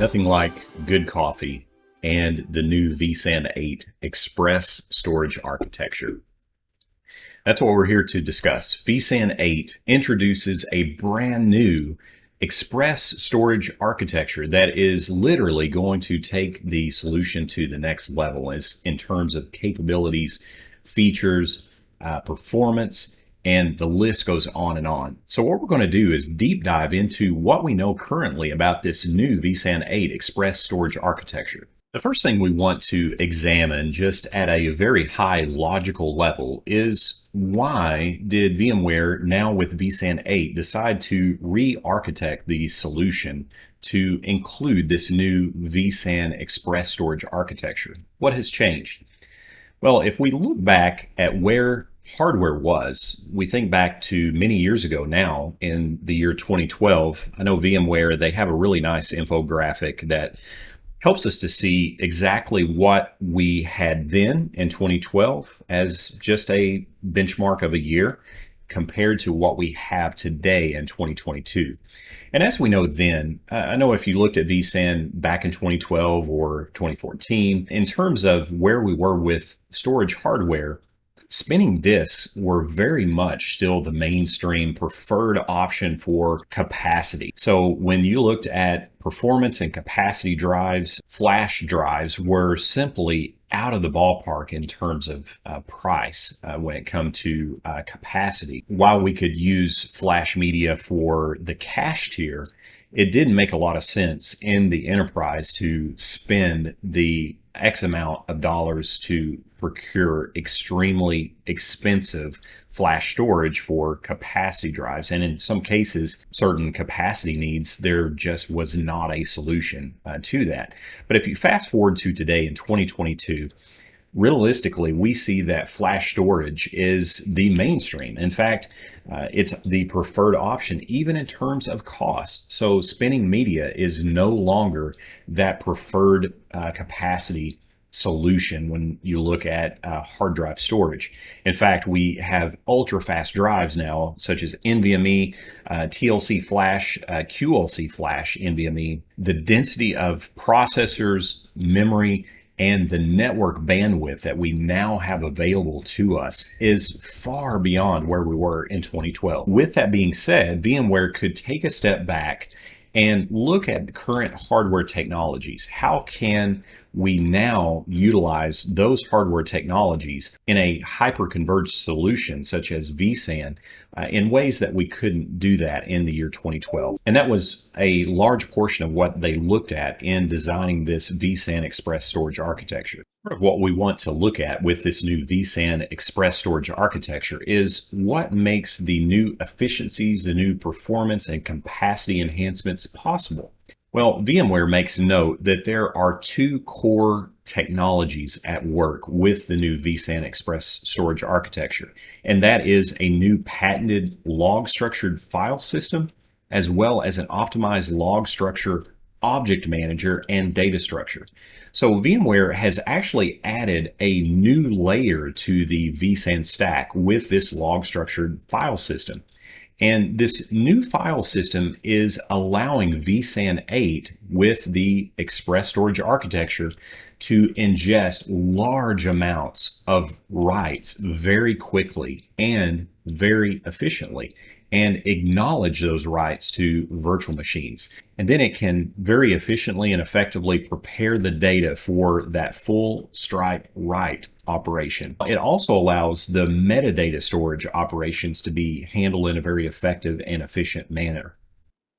Nothing like good coffee and the new vSAN 8 Express Storage Architecture. That's what we're here to discuss. vSAN 8 introduces a brand new Express storage architecture that is literally going to take the solution to the next level in terms of capabilities, features, uh, performance, and the list goes on and on. So what we're going to do is deep dive into what we know currently about this new vSAN 8 Express storage architecture. The first thing we want to examine just at a very high logical level is why did VMware now with vSAN 8 decide to re-architect the solution to include this new vSAN Express storage architecture? What has changed? Well, if we look back at where hardware was. We think back to many years ago now in the year 2012. I know VMware, they have a really nice infographic that helps us to see exactly what we had then in 2012 as just a benchmark of a year compared to what we have today in 2022. And as we know then, I know if you looked at vSAN back in 2012 or 2014, in terms of where we were with storage hardware, spinning disks were very much still the mainstream preferred option for capacity. So when you looked at performance and capacity drives, flash drives were simply out of the ballpark in terms of uh, price uh, when it come to uh, capacity. While we could use flash media for the cache tier, it didn't make a lot of sense in the enterprise to spend the X amount of dollars to procure extremely expensive flash storage for capacity drives. And in some cases, certain capacity needs, there just was not a solution uh, to that. But if you fast forward to today in 2022, realistically, we see that flash storage is the mainstream. In fact, uh, it's the preferred option, even in terms of cost. So spinning media is no longer that preferred uh, capacity solution when you look at uh, hard drive storage. In fact, we have ultra fast drives now, such as NVMe, uh, TLC flash, uh, QLC flash NVMe. The density of processors, memory, and the network bandwidth that we now have available to us is far beyond where we were in 2012. With that being said, VMware could take a step back and look at the current hardware technologies. How can we now utilize those hardware technologies in a hyper-converged solution such as vSAN uh, in ways that we couldn't do that in the year 2012. And that was a large portion of what they looked at in designing this vSAN Express storage architecture. Of what we want to look at with this new vSAN Express storage architecture is what makes the new efficiencies, the new performance and capacity enhancements possible. Well, VMware makes note that there are two core technologies at work with the new vSAN Express storage architecture, and that is a new patented log structured file system, as well as an optimized log structure object manager and data structure. So VMware has actually added a new layer to the vSAN stack with this log structured file system. And this new file system is allowing vSAN 8 with the Express Storage Architecture to ingest large amounts of writes very quickly and very efficiently and acknowledge those writes to virtual machines. And then it can very efficiently and effectively prepare the data for that full stripe write operation. It also allows the metadata storage operations to be handled in a very effective and efficient manner.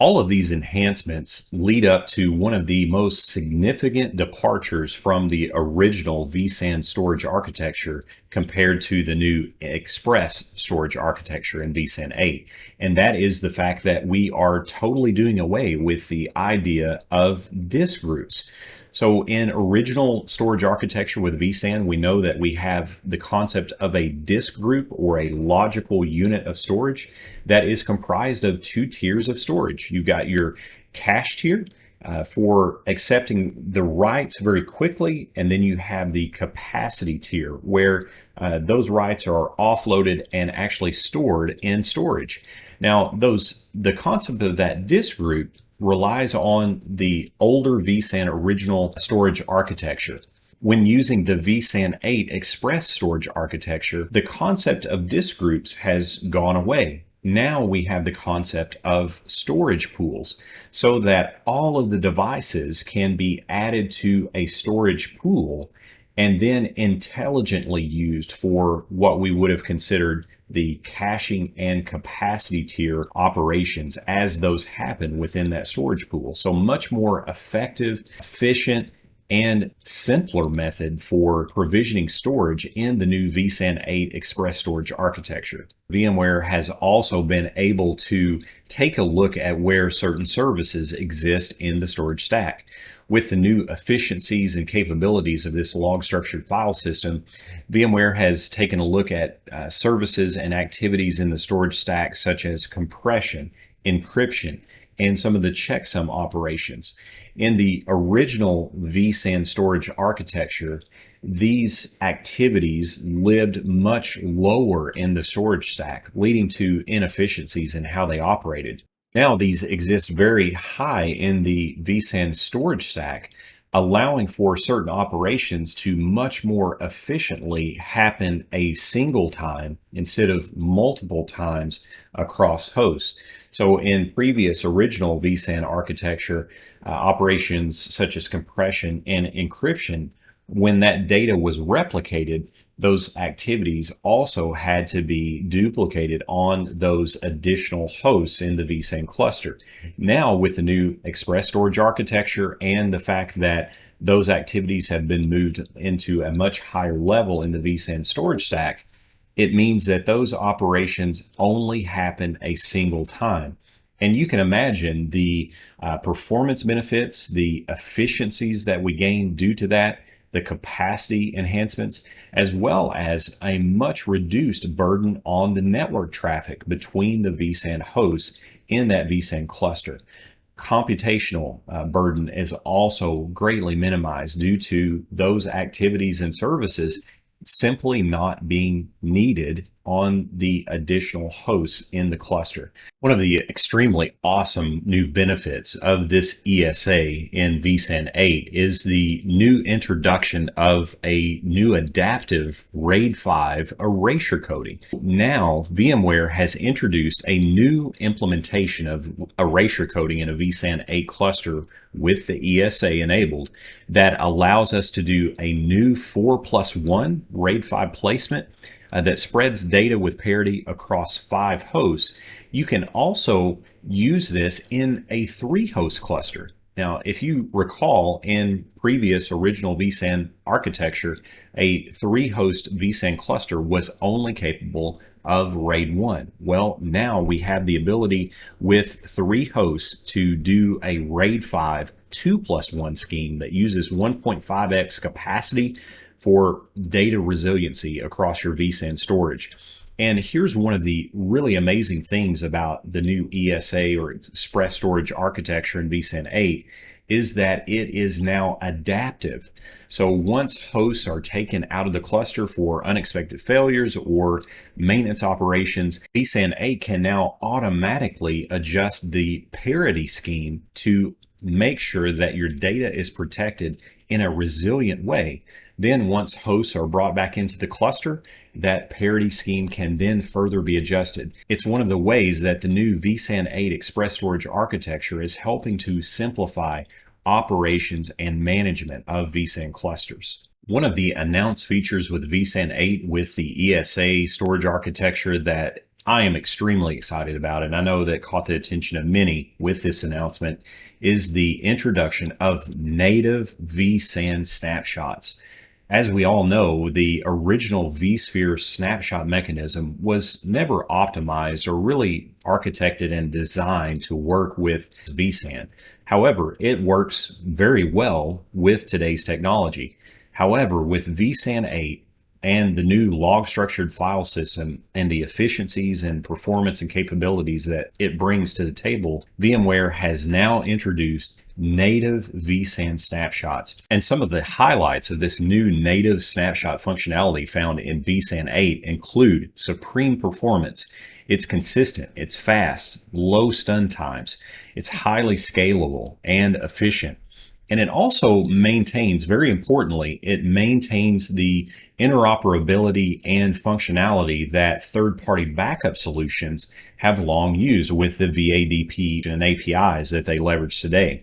All of these enhancements lead up to one of the most significant departures from the original vSAN storage architecture compared to the new Express storage architecture in vSAN 8. And that is the fact that we are totally doing away with the idea of disk groups. So in original storage architecture with vSAN, we know that we have the concept of a disk group or a logical unit of storage that is comprised of two tiers of storage. You've got your cache tier, uh, for accepting the writes very quickly. And then you have the capacity tier where uh, those writes are offloaded and actually stored in storage. Now, those the concept of that disk group relies on the older vSAN original storage architecture. When using the vSAN 8 Express storage architecture, the concept of disk groups has gone away. Now we have the concept of storage pools so that all of the devices can be added to a storage pool and then intelligently used for what we would have considered the caching and capacity tier operations as those happen within that storage pool. So much more effective, efficient, and simpler method for provisioning storage in the new vSAN 8 Express Storage architecture. VMware has also been able to take a look at where certain services exist in the storage stack. With the new efficiencies and capabilities of this log structured file system, VMware has taken a look at uh, services and activities in the storage stack such as compression, encryption, and some of the checksum operations. In the original vSAN storage architecture, these activities lived much lower in the storage stack, leading to inefficiencies in how they operated. Now these exist very high in the vSAN storage stack, allowing for certain operations to much more efficiently happen a single time instead of multiple times across hosts. So in previous original vSAN architecture, uh, operations such as compression and encryption, when that data was replicated, those activities also had to be duplicated on those additional hosts in the vSAN cluster. Now with the new express storage architecture and the fact that those activities have been moved into a much higher level in the vSAN storage stack, it means that those operations only happen a single time. And you can imagine the uh, performance benefits, the efficiencies that we gain due to that, the capacity enhancements, as well as a much reduced burden on the network traffic between the vSAN hosts in that vSAN cluster. Computational uh, burden is also greatly minimized due to those activities and services simply not being needed on the additional hosts in the cluster. One of the extremely awesome new benefits of this ESA in vSAN 8 is the new introduction of a new adaptive RAID 5 erasure coding. Now, VMware has introduced a new implementation of erasure coding in a vSAN 8 cluster with the ESA enabled that allows us to do a new 4 plus 1 RAID 5 placement uh, that spreads data with parity across five hosts, you can also use this in a three host cluster. Now, if you recall in previous original vSAN architecture, a three host vSAN cluster was only capable of RAID 1. Well, now we have the ability with three hosts to do a RAID 5 2 plus 1 scheme that uses 1.5x capacity for data resiliency across your vSAN storage. And here's one of the really amazing things about the new ESA or Express Storage architecture in vSAN 8 is that it is now adaptive. So once hosts are taken out of the cluster for unexpected failures or maintenance operations, vSAN 8 can now automatically adjust the parity scheme to make sure that your data is protected in a resilient way. Then once hosts are brought back into the cluster, that parity scheme can then further be adjusted. It's one of the ways that the new vSAN 8 Express Storage architecture is helping to simplify operations and management of vSAN clusters. One of the announced features with vSAN 8 with the ESA storage architecture that I am extremely excited about, and I know that caught the attention of many with this announcement, is the introduction of native vSAN snapshots. As we all know, the original vSphere snapshot mechanism was never optimized or really architected and designed to work with vSAN. However, it works very well with today's technology. However, with vSAN 8, and the new log structured file system and the efficiencies and performance and capabilities that it brings to the table, VMware has now introduced native vSAN snapshots. And some of the highlights of this new native snapshot functionality found in vSAN 8 include supreme performance It's consistent, it's fast, low stun times, it's highly scalable and efficient. And it also maintains, very importantly, it maintains the interoperability and functionality that third-party backup solutions have long used with the VADP and APIs that they leverage today.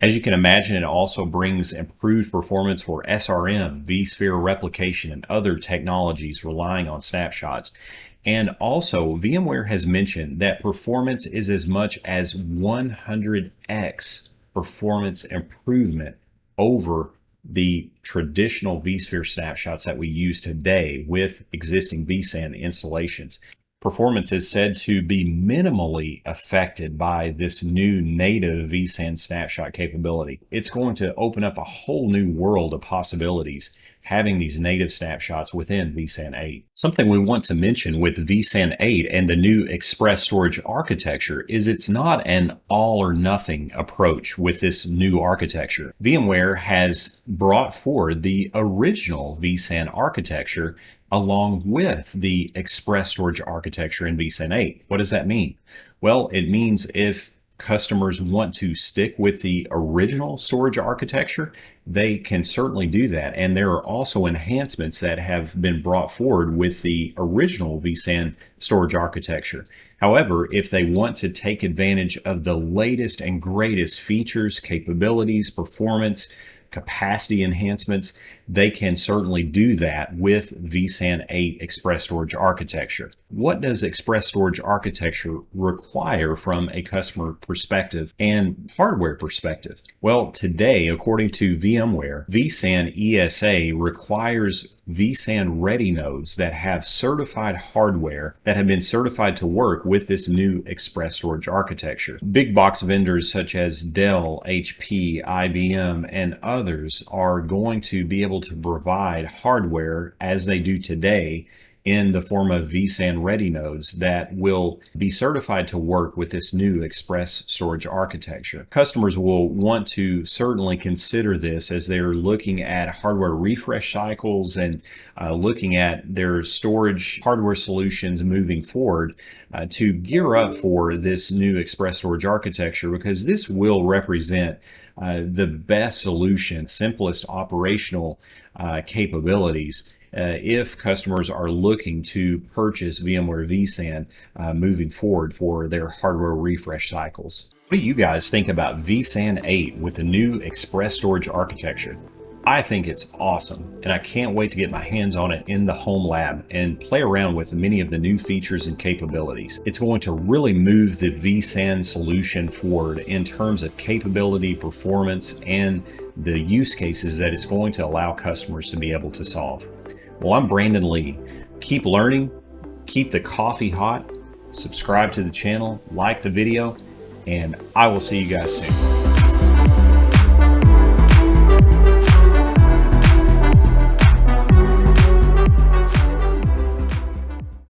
As you can imagine, it also brings improved performance for SRM, vSphere replication, and other technologies relying on snapshots. And also, VMware has mentioned that performance is as much as 100x performance improvement over the traditional vSphere snapshots that we use today with existing vSAN installations. Performance is said to be minimally affected by this new native vSAN snapshot capability. It's going to open up a whole new world of possibilities having these native snapshots within vSAN 8. Something we want to mention with vSAN 8 and the new express storage architecture is it's not an all or nothing approach with this new architecture. VMware has brought forward the original vSAN architecture along with the express storage architecture in vSAN 8. What does that mean? Well, it means if customers want to stick with the original storage architecture, they can certainly do that. And there are also enhancements that have been brought forward with the original vSAN storage architecture. However, if they want to take advantage of the latest and greatest features, capabilities, performance, capacity enhancements, they can certainly do that with vSAN 8 Express Storage Architecture. What does Express Storage Architecture require from a customer perspective and hardware perspective? Well, today, according to VMware, vSAN ESA requires vSAN ready nodes that have certified hardware that have been certified to work with this new Express Storage Architecture. Big box vendors such as Dell, HP, IBM, and others are going to be able able to provide hardware as they do today in the form of vSAN ready nodes that will be certified to work with this new express storage architecture. Customers will want to certainly consider this as they're looking at hardware refresh cycles and uh, looking at their storage hardware solutions moving forward uh, to gear up for this new express storage architecture because this will represent uh, the best solution, simplest operational uh, capabilities uh, if customers are looking to purchase VMware vSAN uh, moving forward for their hardware refresh cycles. What do you guys think about vSAN 8 with the new Express Storage architecture? I think it's awesome, and I can't wait to get my hands on it in the home lab and play around with many of the new features and capabilities. It's going to really move the vSAN solution forward in terms of capability, performance, and the use cases that it's going to allow customers to be able to solve. Well, I'm Brandon Lee. Keep learning, keep the coffee hot, subscribe to the channel, like the video, and I will see you guys soon.